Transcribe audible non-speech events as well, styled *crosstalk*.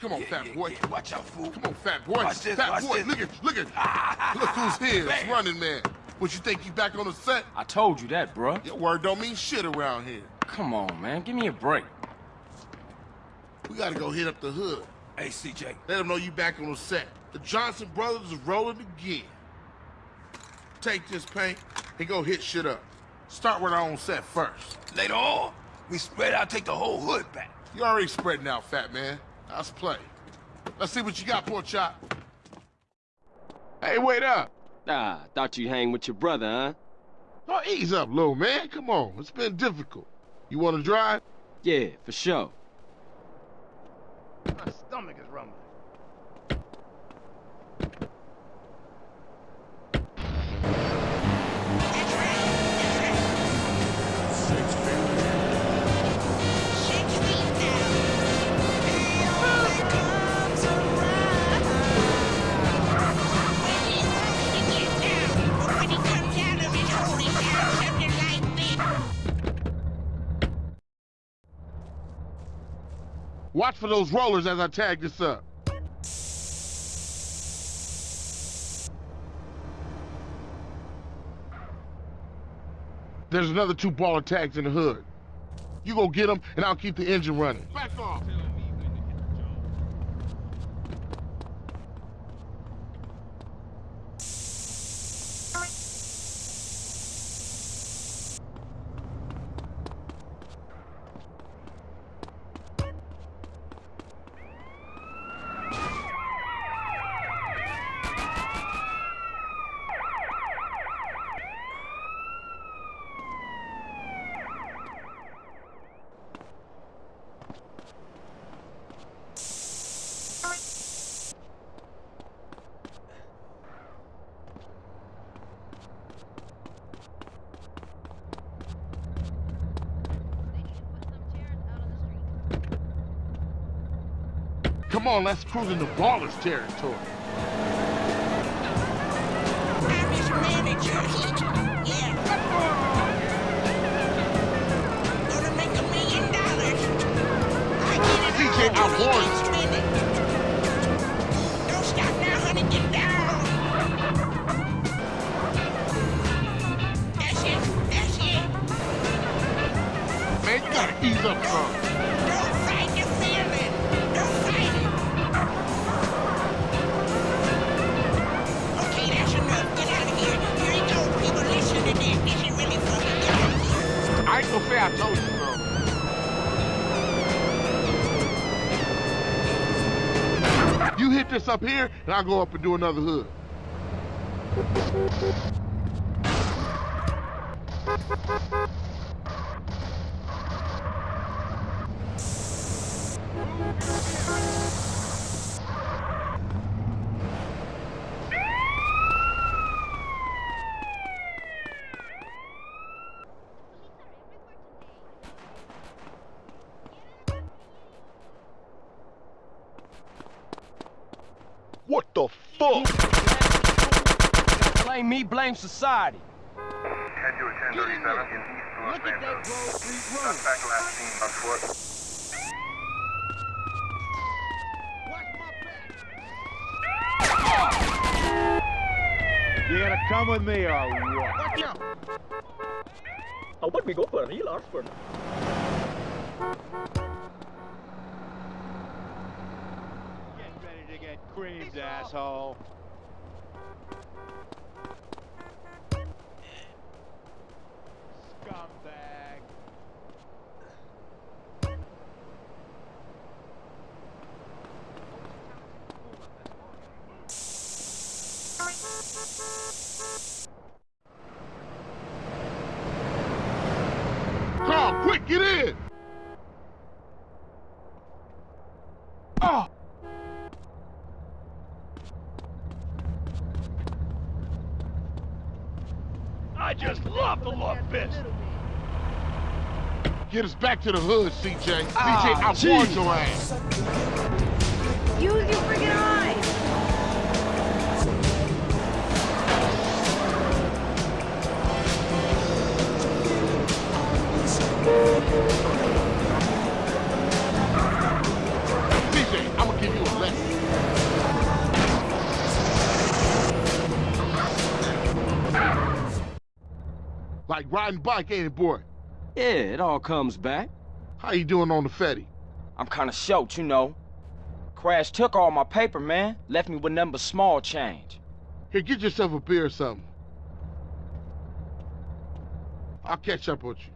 Come on, Yeah, fat boy. yeah. Watch out, fool. Come on, fat boy. Watch this, fat watch boy, this. look at, look at. Ah, look who's *laughs* here. It's running man. What you think you back on the set? I told you that, bruh. Your word don't mean shit around here. Come on, man. Give me a break. We gotta go hit up the hood. Hey, CJ. Let them know you back on the set. The Johnson brothers is rolling again. Take this paint and go hit shit up. Start with our own set first. Later on, we spread out, take the whole hood back. You already spreading out, fat man. Let's play. Let's see what you got, pork chop. Hey, wait up. Ah, thought you'd hang with your brother, huh? Oh, ease up, little man. Come on. It's been difficult. You want to drive? Yeah, for sure. Watch for those rollers as I tag this up. There's another two Ballas tags in the hood. You go get them, and I'll keep the engine running. Back off. Come on, let's cruise into Ballas territory. I warned Don't stop now, honey, get down. That's it, that's it. Man, gotta ease up some. You hit this up here, and I'll go up and do another hood. What the fuck? Blame me, blame society. 10 to 1037 in East Los Look at that Angeles. Grove Street Road. Suspect last seen on foot. You gonna come with me or what? How about we go for a real or for Get to asshole. Scumbag. Carl, quick, get in! I just love the love fist. Get us back to the hood, CJ. CJ, Ah, I warned your ass. Use your freaking eyes! Like riding bike, ain't it, boy? Yeah, it all comes back. How you doing on the Fetty? I'm kinda short, you know. Crash took all my paper, man. Left me with nothing but small change. Here, get yourself a beer or something. I'll catch up with you.